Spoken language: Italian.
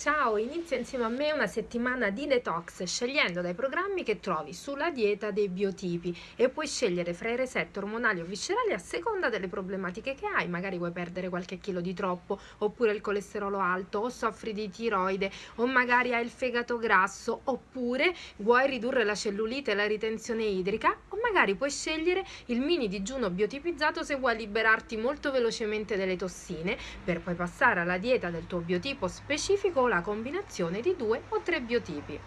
Ciao, inizia insieme a me una settimana di detox scegliendo dai programmi che trovi sulla dieta dei biotipi. E puoi scegliere fra i reset ormonali o viscerali a seconda delle problematiche che hai, magari vuoi perdere qualche chilo di troppo oppure il colesterolo alto o soffri di tiroide o magari hai il fegato grasso oppure vuoi ridurre la cellulite e la ritenzione idrica magari puoi scegliere il mini digiuno biotipizzato se vuoi liberarti molto velocemente delle tossine per poi passare alla dieta del tuo biotipo specifico la combinazione di due o tre biotipi.